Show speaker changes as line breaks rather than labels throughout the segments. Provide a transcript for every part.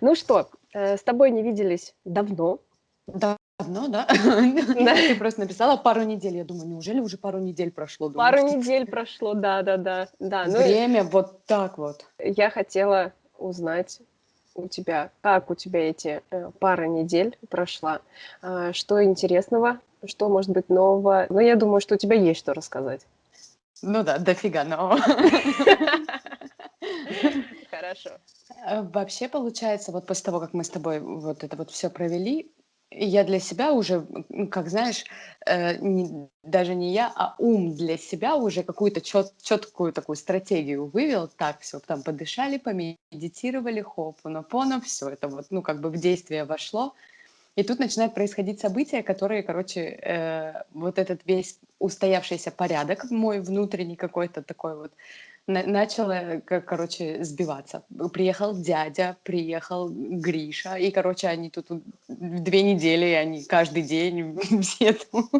Ну что, э, с тобой не виделись давно.
Давно, да? Да. Ты просто написала пару недель. Я думаю, неужели уже пару недель прошло? Думаю,
Пару недель прошло, да-да-да. Да, ну,
Время вот так вот.
я хотела узнать у тебя, как у тебя эти э, пара недель прошла, А, что интересного, что может быть нового. Ну, я думаю, что у тебя есть что рассказать.
Ну да, дофига нового.
Хорошо.
Э, Вообще, получается, вот после того, как мы с тобой вот это вот все провели, я для себя уже, как знаешь, э, не- даже не я, а ум для себя уже какую-то чет- четкую такую стратегию вывел. Так, все, там подышали, помедитировали, хоп, все это вот, ну, как бы в действие вошло. И тут начинают происходить события, которые, короче, э, вот этот весь устоявшийся порядок мой внутренний какой-то такой вот на- начал, ко- короче, сбиваться. Приехал дядя, приехал Гриша, и, короче, они тут две недели, они каждый день все тут.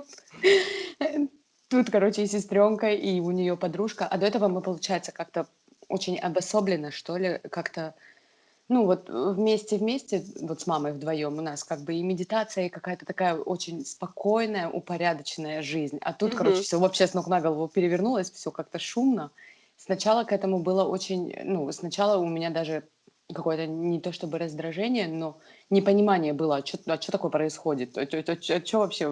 Тут, короче, и сестренка, и у нее подружка. А до этого мы, получается, как-то очень обособленно, что ли, как-то ну вот вместе-вместе, вот с мамой вдвоем у нас как бы и медитация, и какая-то такая очень спокойная, упорядоченная жизнь. А тут, короче,
Мгм.
все вообще с ног на голову перевернулось, все как-то шумно. Сначала к этому было очень, ну, сначала у меня даже какое-то не то чтобы раздражение, но непонимание было, а что а такое происходит, а что вообще,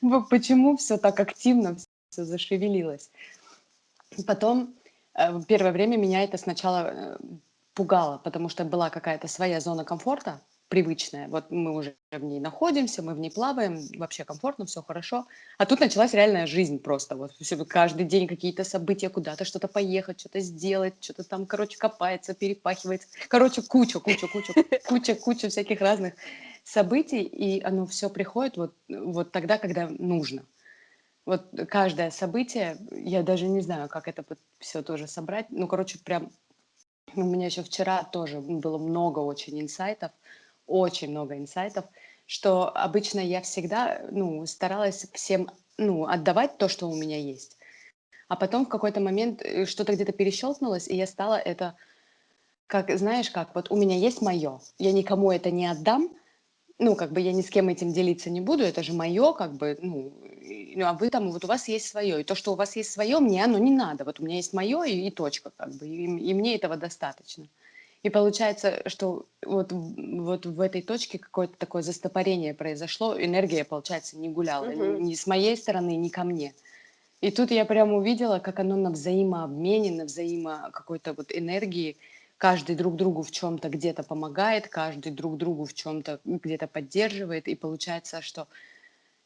Вот почему все так активно, все зашевелилось. Потом э, первое время меня это сначала э, пугало, потому что была какая-то своя зона комфорта, привычная. Вот мы уже в ней находимся, мы в ней плаваем, вообще комфортно, все хорошо. А тут началась реальная жизнь просто. Вот всё, каждый день какие-то события, куда-то что-то поехать, что-то сделать, что-то там, короче, копается, перепахивается. Короче, куча, куча, куча, куча, куча всяких разных событий, и оно все приходит вот, вот тогда, когда нужно. Вот каждое событие, я даже не знаю, как это все тоже собрать. Ну, короче, прям у меня еще вчера тоже было много очень инсайтов, очень много инсайтов, что обычно я всегда, ну, старалась всем, ну, отдавать то, что у меня есть. А потом в какой-то момент э, что-то где-то перещелкнулось, и я стала это, как, знаешь, как, вот у меня есть мое, я никому это не отдам, ну, как бы я ни с кем этим делиться не буду, это же мое, как бы, ну, ну, а вы там, вот у вас есть свое, и то, что у вас есть свое, мне оно не надо, вот у меня есть мое и, и точка, как бы, и, и мне этого достаточно. И получается, что вот, вот в этой точке какое-то такое застопорение произошло, энергия, получается, не гуляла ни,
Мгм.
ни с моей стороны, ни ко мне. И тут я прямо увидела, как оно на взаимообмене, на взаимо какой-то вот энергии, каждый друг другу в чем-то где-то помогает, каждый друг другу в чем-то где-то поддерживает, и получается, что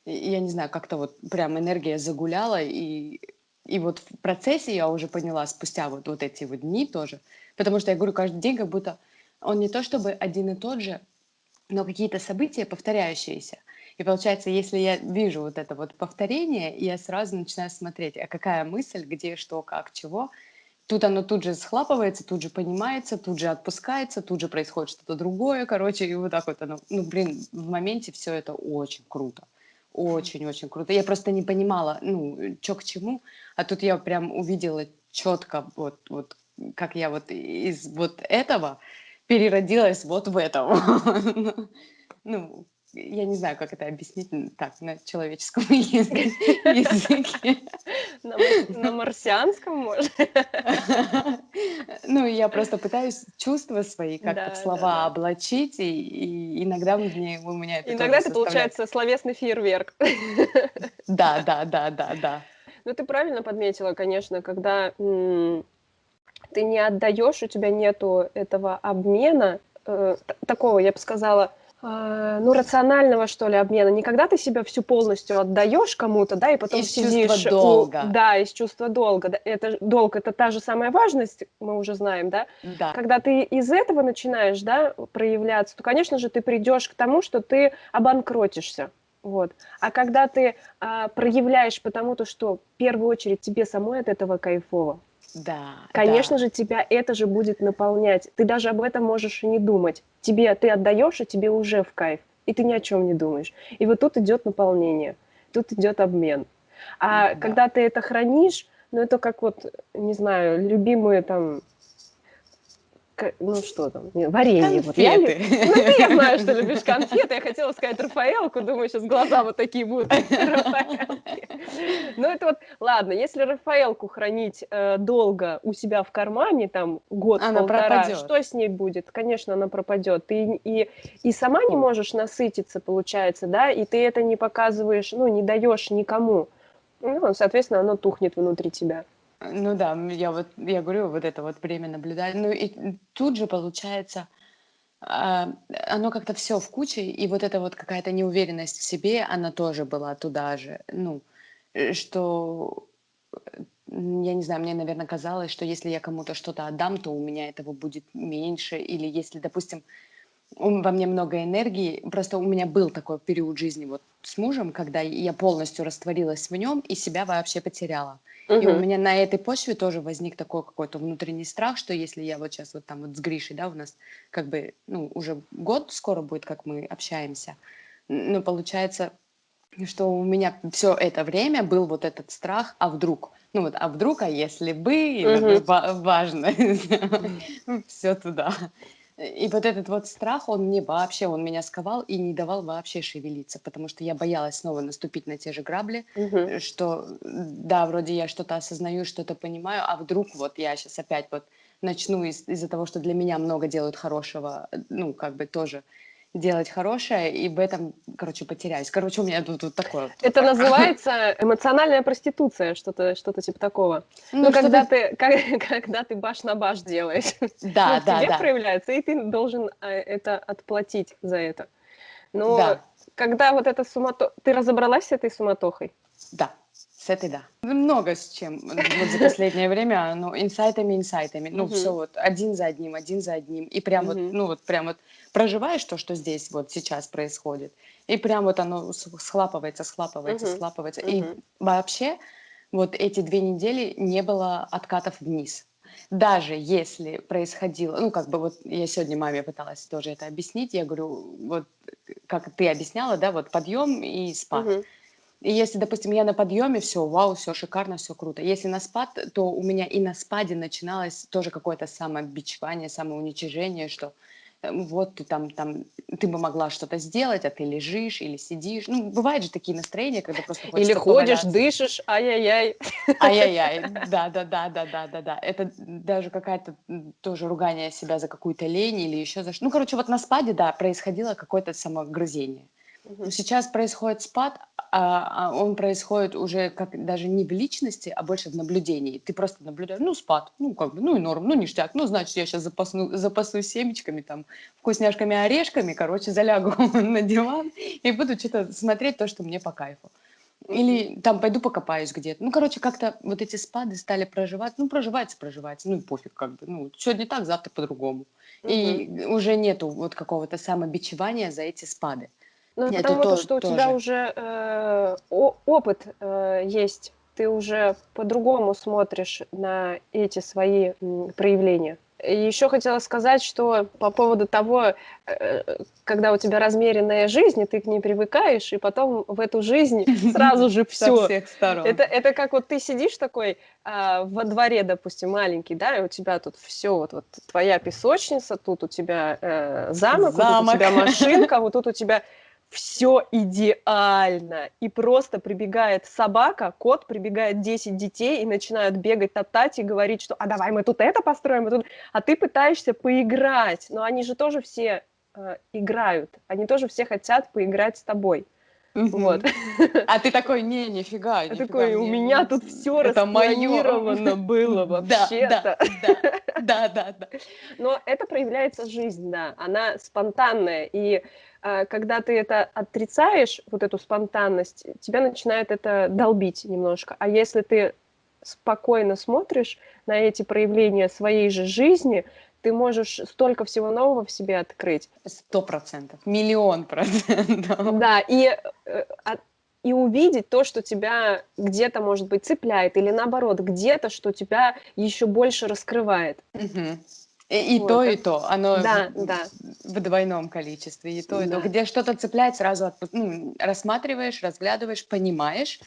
я не знаю, как-то вот прям энергия загуляла, и, и вот в процессе я уже поняла, спустя вот, вот эти вот дни тоже, потому что я говорю, каждый день как будто он не то чтобы один и тот же, но какие-то события повторяющиеся. И получается, если я вижу вот это вот повторение, я сразу начинаю смотреть, а какая мысль, где, что, как, чего. Тут оно тут же схлапывается, тут же понимается, тут же отпускается, тут же происходит что-то другое, короче, и вот так вот оно. Ну, блин, в моменте все это очень круто. Очень-очень круто. Я просто не понимала, ну, что к чему, а тут я прям увидела четко вот, вот как я вот из вот этого переродилась вот в этом. Ну, я не знаю, как это объяснить так на человеческом языке.
На, мар- на марсианском, может?
Ну, я просто пытаюсь чувства свои как-то в слова облачить, и, иногда мне, у меня это
Иногда это получается словесный фейерверк.
Да, да, да, да, да.
Ну, ты правильно подметила, конечно, когда ты не отдаешь, у тебя нету этого обмена, э, такого, я бы сказала, ну, рационального, что ли, обмена. Не когда ты себя всю полностью отдаешь кому-то, да, и потом
Из чувства
сидишь... у-
долга.
да, из чувства долга. Это, долг — это та же самая важность, мы уже знаем, да,
Да,
когда ты из этого начинаешь, да, проявляться, то, конечно же, ты придешь к тому, что ты обанкротишься. Вот. А когда ты а, проявляешь потому-то, что в первую очередь тебе самой от этого кайфово,
да,
конечно
да.
же, тебя это же будет наполнять. Ты даже об этом можешь и не думать. Тебе ты отдаешь, и тебе уже в кайф. И ты ни о чем не думаешь. И вот тут идет наполнение, тут идет обмен. А
Да.
когда ты это хранишь, ну это как вот, не знаю, любимые там ну что там, варенье. Вот я, ну, ты, я знаю, что любишь конфеты. Я хотела сказать Рафаэлку, думаю, сейчас глаза вот такие будут. Ну это вот, ладно, если Рафаэлку хранить э, долго у себя в кармане, там год-полтора, что с ней будет? Конечно, она пропадет. Ты и, и сама не можешь насытиться, получается, да, и ты это не показываешь, ну, не даешь никому. Ну, соответственно, оно тухнет внутри тебя.
Ну да, я вот, я говорю, вот это вот время наблюдать. Ну и тут же получается, а, оно как-то все в куче, и вот эта вот какая-то неуверенность в себе, она тоже была туда же. Ну, э, что, я не знаю, мне, наверное, казалось, что если я кому-то что-то отдам, то у меня этого будет меньше. Или если, допустим, во мне много энергии. Просто у меня был такой период жизни вот с мужем, когда я полностью растворилась в нем и себя вообще потеряла. Угу. И у меня на этой почве тоже возник такой какой-то внутренний страх, что если я вот сейчас вот там вот с Гришей, да, у нас как бы, ну, уже год скоро будет, как мы общаемся, но получается, что у меня все это время был вот этот страх, а вдруг, ну вот, а вдруг, а если бы, угу. важно, все туда. И вот этот вот страх, он мне вообще, он меня сковал и не давал вообще шевелиться, потому что я боялась снова наступить на те же грабли, угу. что да, вроде я что-то осознаю, что-то понимаю, а вдруг вот я сейчас опять вот начну из- из-за того, что для меня много делают хорошего, ну, как бы тоже делать хорошее, и в этом, короче, потеряюсь. Короче, у меня тут вот такое. Вот.
Это называется эмоциональная проституция, что-то что типа такого. Ну, ну когда ты как, когда ты баш на баш делаешь.
Да, ну, да,
тебе
да.
проявляется, и ты должен э, это отплатить за это. Но да. когда вот эта суматоха... Ты разобралась с этой суматохой?
Да. С этой да. Много с чем вот за последнее время, ну, инсайтами, инсайтами. Ну, все вот один за одним, один за одним. И прям вот, ну, вот прям вот проживаешь то, что здесь вот сейчас происходит, и прям вот оно схлапывается, схлапывается, схлапывается. И вообще вот эти две недели не было откатов вниз. Даже если происходило, ну, как бы вот я сегодня маме пыталась тоже это объяснить, я говорю, вот как ты объясняла, да, вот подъем и спад. Uh-huh. И если, допустим, я на подъеме, все, вау, все шикарно, все круто. Если на спад, то у меня и на спаде начиналось тоже какое-то самобичевание, самоуничижение, что э, вот ты там, там, ты бы могла что-то сделать, а ты лежишь или сидишь. Ну, бывают же такие настроения, когда просто
Или ходишь, поваляться. дышишь, ай-яй-яй.
Ай-яй-яй, да-да-да-да-да-да-да. Это даже какая-то тоже ругание себя за какую-то лень или еще за что. Ну, короче, вот на спаде, да, происходило какое-то самогрызение. Сейчас происходит спад, а, а он происходит уже как даже не в личности, а больше в наблюдении. Ты просто наблюдаешь, ну, спад, ну, как бы, ну, и норм, ну, ништяк, ну, значит, я сейчас запасну, запасу семечками, там, вкусняшками, орешками, короче, залягу на диван и буду что-то смотреть то, что мне по кайфу. Или там пойду покопаюсь где-то. Ну, короче, как-то вот эти спады стали проживать. Ну, проживается, проживается. Ну, и пофиг как бы. Ну, сегодня так, завтра по-другому. Mm-hmm. И уже нету вот какого-то самобичевания за эти спады.
Ну, это потому то, что у тебя уже э, опыт э, есть, ты уже по-другому смотришь на эти свои м, проявления. И еще хотела сказать, что по поводу того, э, когда у тебя размеренная жизнь, и ты к ней привыкаешь, и потом в эту жизнь сразу же все. Это, это как вот ты сидишь такой а, во дворе, допустим, маленький, да, и у тебя тут все, вот, вот твоя песочница, тут у тебя э, замок, замок, вот тут у тебя машинка, вот тут у тебя все идеально. И просто прибегает собака, кот, прибегает 10 детей и начинают бегать, топтать и говорить, что «а давай мы тут это построим», а, тут... а ты пытаешься поиграть. Но они же тоже все э, играют, они тоже все хотят поиграть с тобой. Вот.
А ты такой, не, нифига, нифига.
такой, у меня тут все распланировано было вообще-то.
Да, да, да.
Но это проявляется жизнь, да, она спонтанная, и когда ты это отрицаешь, вот эту спонтанность, тебя начинает это долбить немножко. А если ты спокойно смотришь на эти проявления своей же жизни, ты можешь столько всего нового в себе открыть.
Сто процентов, миллион процентов.
Да, и, э, и увидеть то, что тебя где-то, может быть, цепляет, или наоборот, где-то, что тебя еще больше раскрывает.
Угу. И, и вот. то, и то. Оно да, в, да. в двойном количестве. И то, да. и то. Где что-то цепляет, сразу отпу... ну, рассматриваешь, разглядываешь, понимаешь,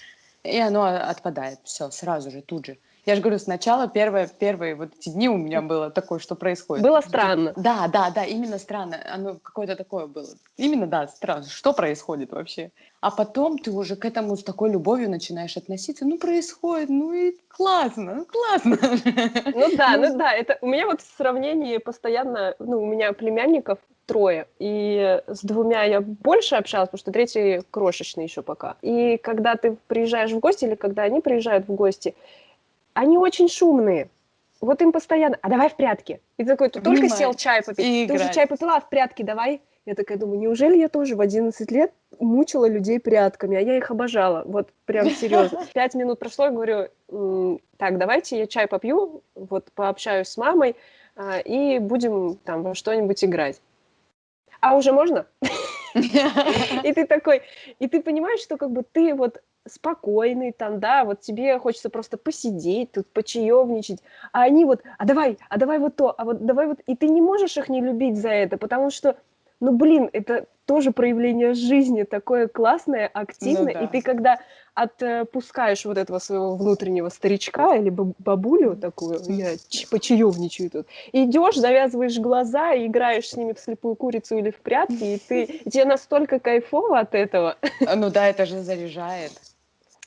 и оно отпадает. Все, сразу же, тут же. Я же говорю, сначала первые, первые вот эти дни у меня было такое, что происходит.
Было странно.
Да, да, да, именно странно. Оно какое-то такое было. Именно, да, странно. Что происходит вообще? А потом ты уже к этому с такой любовью начинаешь относиться. Ну, происходит, ну и классно, ну классно.
Ну да, ну да, это у меня вот в сравнении постоянно, ну, у меня племянников трое, и с двумя я больше общалась, потому что третий крошечный еще пока. И когда ты приезжаешь в гости, или когда они приезжают в гости, они очень шумные. Вот им постоянно, а давай в прятки. И ты такой, ты только сел чай попить, и ты играть. уже чай попила, а в прятки давай. Я такая думаю, неужели я тоже в 11 лет мучила людей прятками, а я их обожала, вот прям серьезно. Пять минут прошло, я говорю, так, давайте я чай попью, вот пообщаюсь с мамой, а, и будем там во что-нибудь играть. А уже можно? И ты такой, и ты понимаешь, что как бы ты вот спокойный там, да, вот тебе хочется просто посидеть, тут почаевничать, а они вот, а давай, а давай вот то, а вот давай вот, и ты не можешь их не любить за это, потому что ну, блин, это тоже проявление жизни, такое классное, активное. Ну, да. И ты когда отпускаешь вот этого своего внутреннего старичка или бабулю такую, я почаевничаю тут, идешь, завязываешь глаза и играешь с ними в слепую курицу или в прятки, и ты и тебе настолько кайфово от этого.
А, ну да, это же заряжает.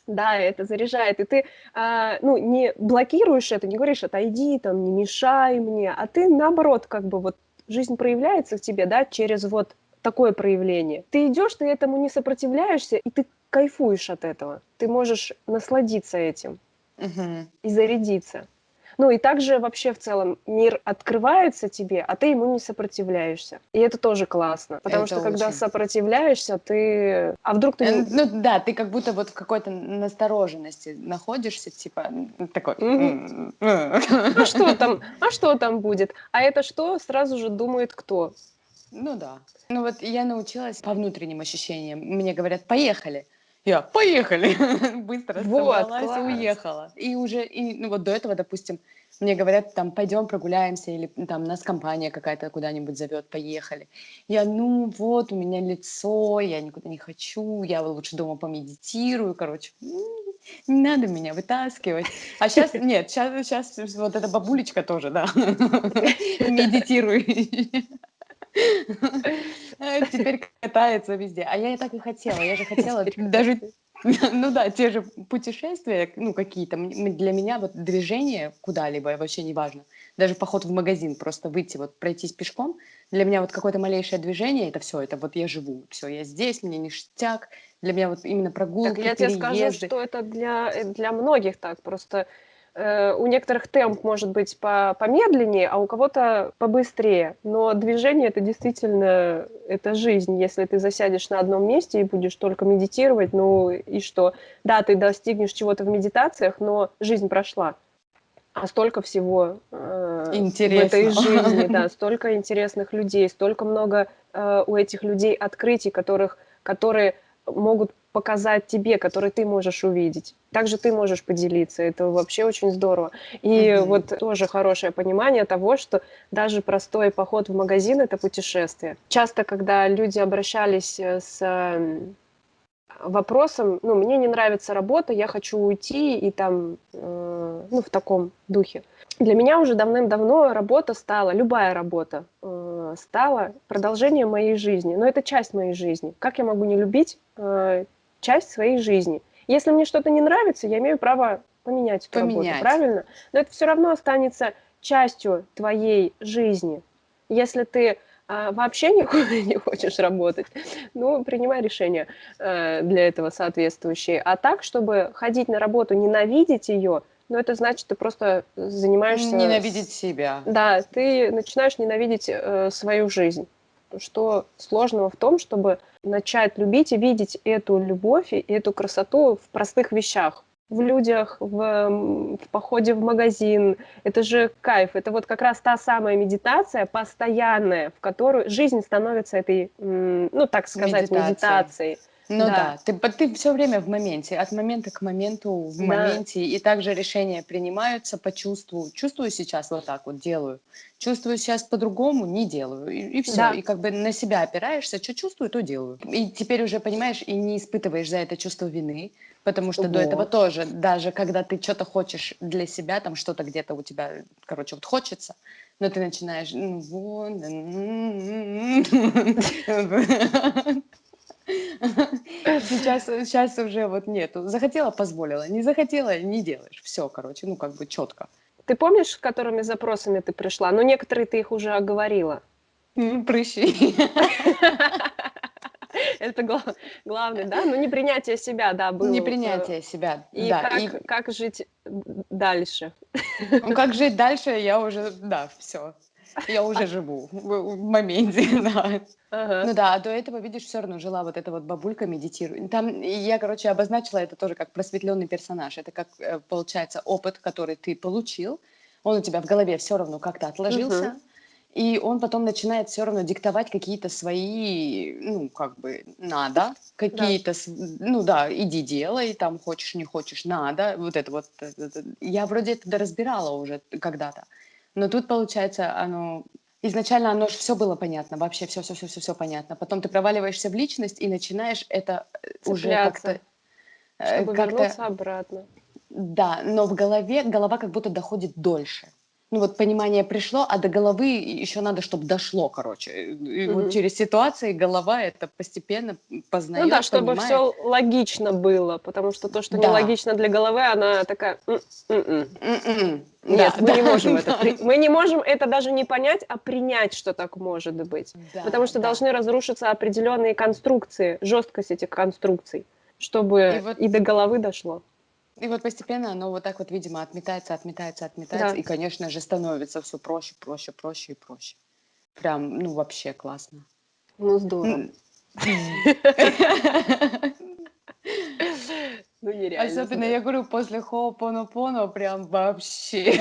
Да, это заряжает, и ты, а, ну, не блокируешь это, не говоришь, отойди, там, не мешай мне, а ты, наоборот, как бы вот жизнь проявляется в тебе, да, через вот такое проявление. Ты идешь, ты этому не сопротивляешься, и ты кайфуешь от этого. Ты можешь насладиться этим угу. и зарядиться. Ну и также вообще в целом мир открывается тебе, а ты ему не сопротивляешься. И это тоже классно, потому это что очень... когда сопротивляешься, ты... А вдруг ты...
Э, ну да, ты как будто вот в какой-то настороженности находишься, типа такой...
А что там? А что там будет? А это что? Сразу же думает кто?
Ну да. Ну вот я научилась по внутренним ощущениям. Мне говорят, поехали. Я, поехали, быстро вот, собралась и уехала. И уже, и, ну вот до этого, допустим, мне говорят, там, пойдем прогуляемся, или там нас компания какая-то куда-нибудь зовет, поехали. Я, ну вот, у меня лицо, я никуда не хочу, я лучше дома помедитирую, короче, не надо меня вытаскивать. А сейчас, нет, сейчас, сейчас вот эта бабулечка тоже, да, медитируй. Теперь катается везде. А я и так и хотела. Я же хотела даже ну да, те же путешествия, ну какие-то, для меня вот движение куда-либо вообще не важно. Даже поход в магазин, просто выйти, вот пройтись пешком, для меня вот какое-то малейшее движение, это все, это вот я живу, все, я здесь, мне ништяк, для меня вот именно прогулки, Так
я тебе скажу, что это для, э, для многих так, просто Э, у некоторых темп может быть по помедленнее, а у кого-то побыстрее. Но движение это действительно это жизнь. Если ты засядешь на одном месте и будешь только медитировать, ну и что? Да, ты достигнешь чего-то в медитациях, но жизнь прошла. А столько всего э, в этой жизни, да, столько интересных людей, столько много э, у этих людей открытий, которых, которые могут показать тебе, который ты можешь увидеть. Также ты можешь поделиться. Это вообще очень здорово. И mm-hmm. вот тоже хорошее понимание того, что даже простой поход в магазин – это путешествие. Часто, когда люди обращались э, с эм, вопросом, ну, мне не нравится работа, я хочу уйти, и там, э, ну, в таком духе. Для меня уже давным-давно работа стала, любая работа э, стала продолжением моей жизни. Но это часть моей жизни. Как я могу не любить э, часть своей жизни? Если мне что-то не нравится, я имею право поменять эту поменять. работу, правильно? Но это все равно останется частью твоей жизни. Если ты э, вообще никуда не хочешь работать, ну, принимай решение э, для этого соответствующее. А так, чтобы ходить на работу, ненавидеть ее – но это значит, ты просто занимаешься...
Ненавидеть себя.
Да, ты начинаешь ненавидеть э, свою жизнь. Что сложного в том, чтобы начать любить и видеть эту любовь и эту красоту в простых вещах. В людях, в, в походе в магазин. Это же кайф. Это вот как раз та самая медитация постоянная, в которую жизнь становится этой, ну так сказать, медитацией. медитацией
Ну да, да ты, ты все время в моменте, от момента к моменту в да. моменте, и также решения принимаются по чувству. Чувствую сейчас вот так вот, делаю. Чувствую сейчас по-другому, не делаю. И, и все. Да. И как бы на себя опираешься, что чувствую, то делаю. И теперь уже понимаешь, и не испытываешь за это чувство вины, потому что вот. до этого тоже, даже когда ты что-то хочешь для себя, там что-то где-то у тебя, короче, вот хочется, но ты начинаешь, ну вот, Сейчас, сейчас уже вот нету. Захотела, позволила. Не захотела, не делаешь. Все, короче, ну как бы четко.
Ты помнишь, которыми запросами ты пришла? Ну, некоторые ты их уже оговорила.
Прыщи.
Это гла- главное, да? Ну, не принятие себя, да, было.
Не принятие себя,
и
да.
Как, и как жить дальше?
Ну, как жить дальше, я уже, да, все. Я уже живу в, моменте, да. Ага. Ну да, а до этого, видишь, все равно жила вот эта вот бабулька медитирует. Там я, короче, обозначила это тоже как просветленный персонаж. Это как, э, получается, опыт, который ты получил, он у тебя в голове все равно как-то отложился, угу. и он потом начинает все равно диктовать какие-то свои, ну, как бы, надо, какие-то, да. ну да, иди делай, там, хочешь, не хочешь, надо, вот это вот. Это, я вроде это разбирала уже когда-то. Но тут, получается, оно изначально оно же все было понятно, вообще все, все, все, все, все понятно. Потом ты проваливаешься в личность и начинаешь это
Цепляться, уже как-то э, чтобы как вернуться обратно.
Да, но в голове голова как будто доходит дольше ну вот понимание пришло, а до головы еще надо, чтобы дошло, короче. И угу. вот через ситуации голова это постепенно познает,
Ну да, чтобы понимает. все логично было, потому что то, что да. нелогично для головы, она такая... М-м-м. М-м. Нет, да, мы да, не можем да. это. Мы не можем это даже не понять, а принять, что так может быть. Да, потому что да. должны разрушиться определенные конструкции, жесткость этих конструкций, чтобы и, вот... и до головы дошло.
И вот постепенно оно вот так вот, видимо, отметается, отметается, отметается. Да. И, конечно же, становится все проще, проще, проще и проще. Прям, ну, вообще классно.
Ну, здорово. Ну, нереально.
Особенно, я говорю, после Хо'опоноpono прям вообще.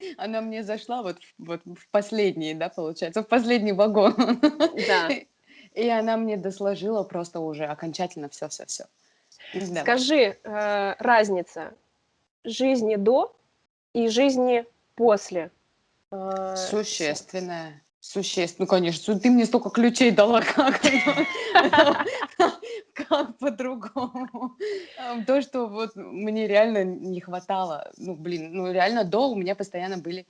Она мне зашла вот, вот в последний, да, получается, в последний вагон. Да. И она мне досложила просто уже окончательно все-все-все.
Да. Скажи, э, разница жизни до и жизни после.
Э, Существенная. Существенно, ну, конечно, ты мне столько ключей дала, как, как по-другому. То, что вот мне реально не хватало, ну, блин, ну, реально до у меня постоянно были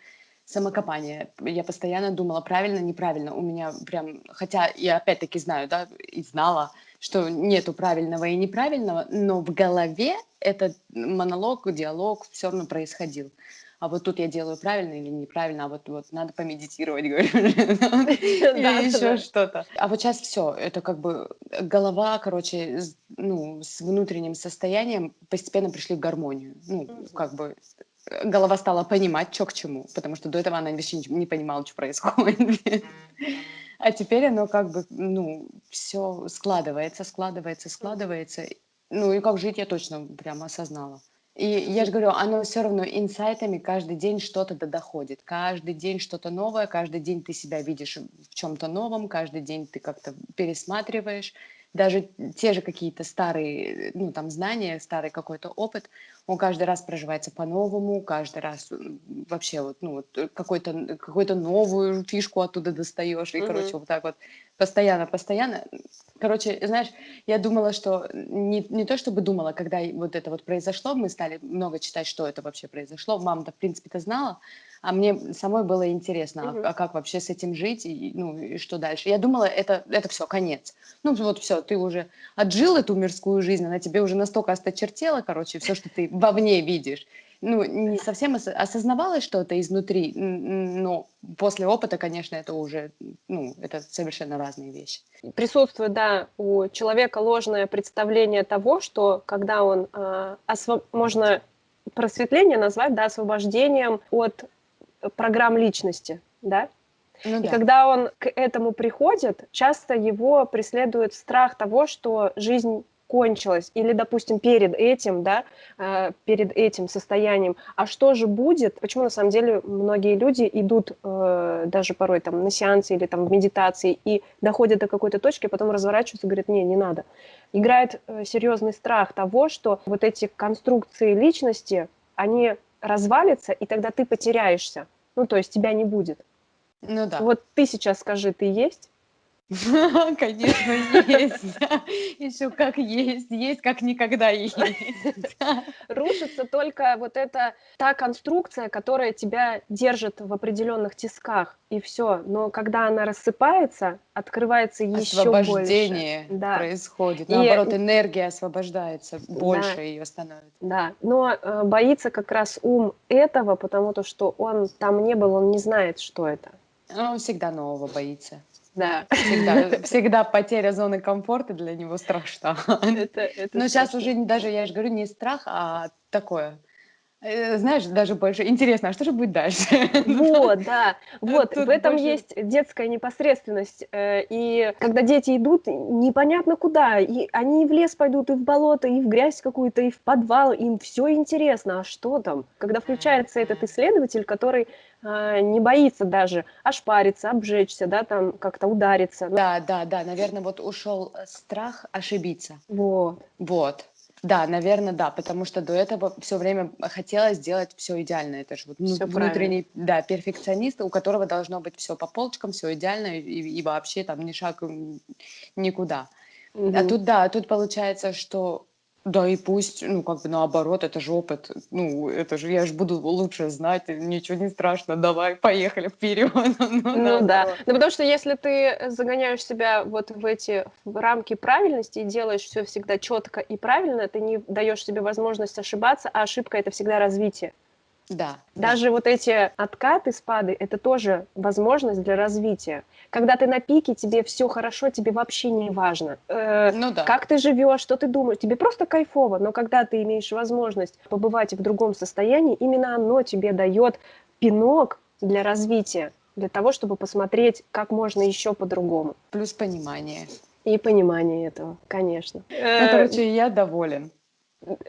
самокопания. Я постоянно думала, правильно, неправильно. У меня прям, хотя я опять-таки знаю, да, и знала, что нету правильного и неправильного, но в голове этот монолог, диалог все равно происходил. А вот тут я делаю правильно или неправильно, а вот, вот надо помедитировать, говорю, или еще что-то. А вот сейчас все, это как бы голова, короче, ну, с внутренним состоянием постепенно пришли в гармонию. Ну, как бы голова стала понимать, что к чему, потому что до этого она вообще не понимала, что происходит. А теперь оно как бы, ну, все складывается, складывается, складывается. Ну и как жить я точно прямо осознала. И я же говорю, оно все равно инсайтами каждый день что-то да доходит. Каждый день что-то новое, каждый день ты себя видишь в чем-то новом, каждый день ты как-то пересматриваешь даже те же какие-то старые, ну, там, знания, старый какой-то опыт, он каждый раз проживается по-новому, каждый раз вообще вот, ну, вот э, какую-то новую фишку оттуда достаешь, и, mm-hmm. короче, вот так вот постоянно, постоянно. Короче, знаешь, я думала, что не, не то чтобы думала, когда вот это вот произошло, мы стали много читать, что это вообще произошло, мама-то, в принципе-то знала, а мне самой было интересно, угу. а, а как вообще с этим жить, и, ну, и что дальше. Я думала, это, это все, конец. Ну, вот все, ты уже отжил эту мирскую жизнь, она тебе уже настолько осточертела, короче, все, что ты вовне видишь. Ну, не совсем ос- осознавалось что-то изнутри, но после опыта, конечно, это уже, ну, это совершенно разные вещи.
Присутствует, да, у человека ложное представление того, что когда он, э, можно просветление назвать, да, освобождением от программ личности, да? Ну, и да. когда он к этому приходит, часто его преследует страх того, что жизнь кончилось, или, допустим, перед этим, да, э, перед этим состоянием, а что же будет, почему на самом деле многие люди идут э, даже порой там на сеансы или там в медитации и доходят до какой-то точки, а потом разворачиваются и говорят, не, не надо. Играет э, серьезный страх того, что вот эти конструкции личности, они развалятся, и тогда ты потеряешься, ну, то есть тебя не будет.
Ну да.
Вот ты сейчас скажи, ты есть?
Конечно, есть. Еще как есть, есть как никогда есть.
Рушится только вот эта та конструкция, которая тебя держит в определенных тисках, и все. Но когда она рассыпается, открывается еще больше.
Освобождение да. происходит. Наоборот, и... энергия освобождается, больше да. ее становится.
Да, но э, боится как раз ум этого, потому то, что он там не был, он не знает, что это.
Он всегда нового боится.
Да.
Всегда, всегда потеря зоны комфорта для него страшна. Это, это Но сейчас уже даже, я же говорю, не страх, а такое. Э, знаешь, даже больше интересно, а что же будет дальше?
Вот, да, вот, Тут в этом больше... есть детская непосредственность, э, и когда дети идут непонятно куда, и они и в лес пойдут, и в болото, и в грязь какую-то, и в подвал, им все интересно, а что там? Когда включается этот исследователь, который не боится даже ошпариться, обжечься, да, там как-то удариться.
Да, да, да, наверное, вот ушел э, страх ошибиться.
Вот.
Вот. Да, наверное, да, потому что до этого все время хотелось сделать все идеально. Это же вот всё внутренний, правильно. да, перфекционист, у которого должно быть все по полочкам, все идеально и, и вообще там ни шаг никуда. Угу. А тут да, тут получается, что да, и пусть, ну, как бы наоборот, это же опыт, ну, это же, я же буду лучше знать, ничего не страшно, давай, поехали вперед.
Ну, ну да, ну потому что если ты загоняешь себя вот в эти в рамки правильности и делаешь все всегда четко и правильно, ты не даешь себе возможность ошибаться, а ошибка это всегда развитие.
Да.
Даже да. вот эти откаты, спады, это тоже возможность для развития. Когда ты на пике, тебе все хорошо, тебе вообще не важно. Э, ну да. Как ты живешь, что ты думаешь, тебе просто кайфово. Но когда ты имеешь возможность побывать в другом состоянии, именно оно тебе дает пинок для развития, для того, чтобы посмотреть, как можно еще по-другому.
Плюс понимание.
И понимание этого, конечно.
Ну, короче, я доволен.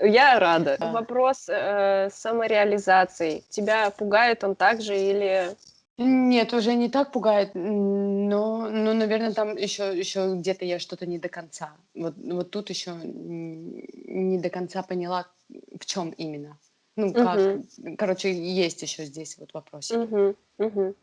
Я рада. Вопрос э, самореализации. Тебя пугает он также или...
Нет, уже не так пугает, но, ну, наверное, там еще, еще где-то я что-то не до конца. Вот, вот тут еще не до конца поняла, в чем именно. Ну, как, угу. короче, есть еще здесь вот вопрос.
Угу, угу.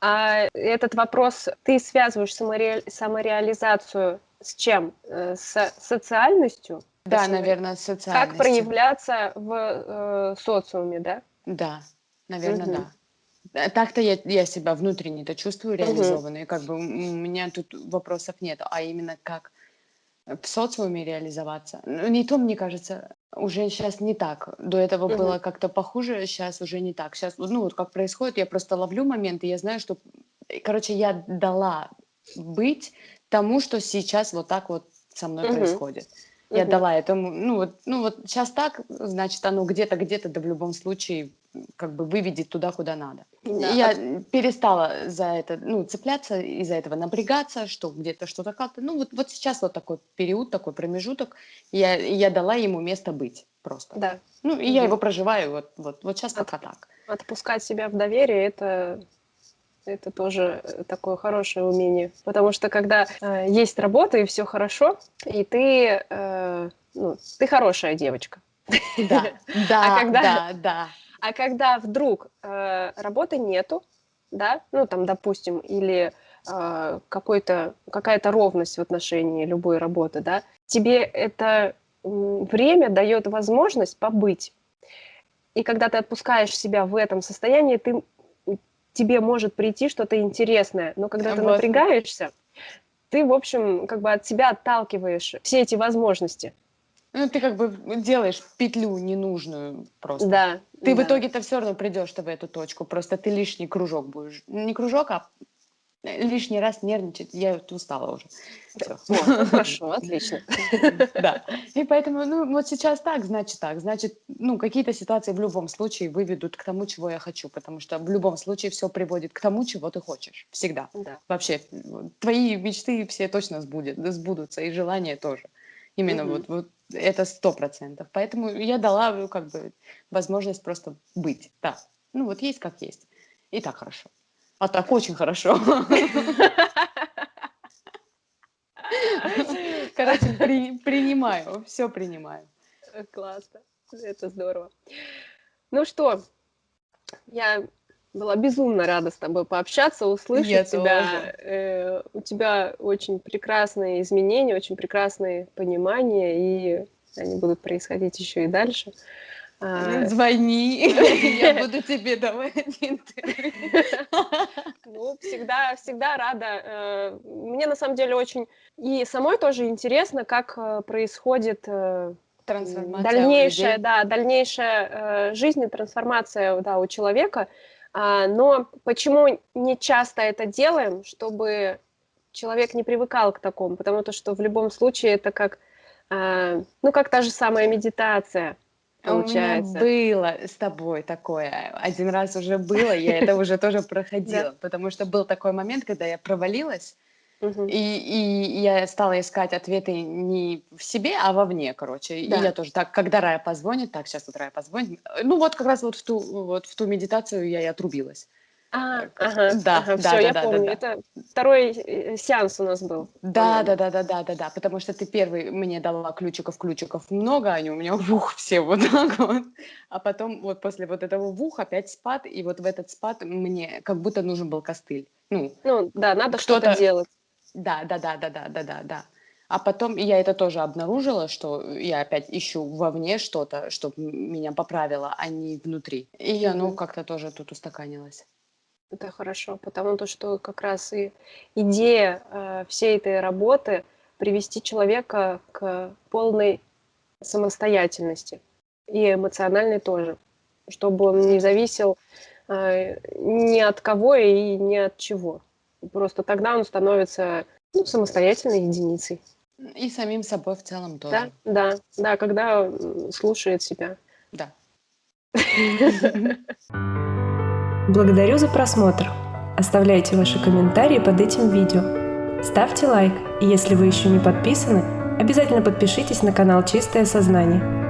А этот вопрос, ты связываешь самореали самореализацию с чем? Э, с социальностью?
Да, наверное, социальность.
Как проявляться в э, социуме, да?
Да, наверное, угу. да. Так-то я, я себя внутренне-то чувствую реализованной, угу. как бы у меня тут вопросов нет, а именно как в социуме реализоваться. Ну, не то, мне кажется, уже сейчас не так. До этого угу. было как-то похуже, сейчас уже не так. Сейчас, ну вот как происходит, я просто ловлю моменты, я знаю, что, короче, я дала быть тому, что сейчас вот так вот со мной угу. происходит. Я дала этому, ну вот, ну вот сейчас так, значит, оно где-то, где-то, да в любом случае, как бы выведет туда, куда надо. Да. Я а... перестала за это, ну, цепляться, из-за этого напрягаться, что где-то что-то как-то. Ну, вот, вот сейчас вот такой период, такой промежуток, я, я дала ему место быть просто.
Да.
Ну, и угу. я его проживаю вот, вот, вот сейчас От, пока так.
Отпускать себя в доверие, это это тоже э, такое хорошее умение. Потому что когда э, есть работа и все хорошо, и ты, э, ну, ты хорошая девочка.
Да, да, а когда, да, да.
А когда вдруг э, работы нету, да, ну там, допустим, или э, какой-то, какая-то ровность в отношении любой работы, да, тебе это время дает возможность побыть. И когда ты отпускаешь себя в этом состоянии, ты тебе может прийти что-то интересное, но когда ты напрягаешься, ты, в общем, как бы от себя отталкиваешь все эти возможности.
Ну, ты как бы делаешь петлю ненужную просто.
Да.
Ты
да.
в итоге-то все равно придешь в эту точку, просто ты лишний кружок будешь. Не кружок, а лишний раз нервничать, я устала уже.
Всё. Ну, хорошо, отлично.
Да. И поэтому, ну, вот сейчас так, значит так. Значит, ну, какие-то ситуации в любом случае выведут к тому, чего я хочу, потому что в любом случае все приводит к тому, чего ты хочешь. Всегда.
Да.
Вообще, твои мечты все точно сбудет, сбудутся, и желания тоже. Именно
Мгм.
вот, вот это сто процентов. Поэтому я дала ну, как бы возможность просто быть. Да. Ну вот есть как есть. И так хорошо. А так очень хорошо. Короче, при- принимаю, все принимаю.
Э, Классно. Это здорово. Ну что, я была безумно рада с тобой пообщаться, услышать
Я
тебя.
тоже.
Э, у тебя очень прекрасные изменения, очень прекрасные понимания, и они будут происходить еще и дальше. А,
Звони, я буду тебе давать интервью.
Ну, всегда, всегда рада. Э, Мне на самом деле очень и самой тоже интересно, как э, происходит э,
Трансформация
дальнейшая, да, дальнейшая э, жизнь и трансформация, да, у человека. А, Но почему не часто это делаем, чтобы человек не привыкал к такому? Потому то, что в любом случае это как, ну, как та же самая медитация
У меня
получается.
было с тобой такое. Один раз уже было, я это уже тоже проходила, потому что был такой момент, когда я провалилась, и, и я стала искать ответы не в себе, а вовне, короче.
Да.
И я тоже так, когда Рая позвонит, так, сейчас вот Рая позвонит. Ну вот как раз вот в ту, вот в ту медитацию я и отрубилась.
А,
Э,
ага,
да,
ага,
да,
все,
да,
я
да,
помню.
да.
Это второй э, сеанс у нас был.
Да, да, да, да, да, да, да, потому что ты первый мне дала ключиков, ключиков много, они у меня в ух все вот так вот, а потом вот после вот этого в ух опять спад, и вот в этот спад мне как будто нужен был костыль, ну,
Ну, да, надо что-то делать.
да, да, да, да, да, да, да, да. А потом я это тоже обнаружила, что я опять ищу вовне что-то, чтобы меня поправило, а не внутри. И оно
Мгм.
как-то тоже тут устаканилось.
Это хорошо, потому то, что как раз и идея э, всей этой работы привести человека к полной самостоятельности и эмоциональной тоже, чтобы он не зависел э, ни от кого и ни от чего. Просто тогда он становится ну, самостоятельной единицей.
И самим собой в целом
Да,
тоже.
да, да, когда м, слушает себя.
Да.
Благодарю за просмотр. Оставляйте ваши комментарии под этим видео. Ставьте лайк, и если вы еще не подписаны, обязательно подпишитесь на канал Чистое Сознание.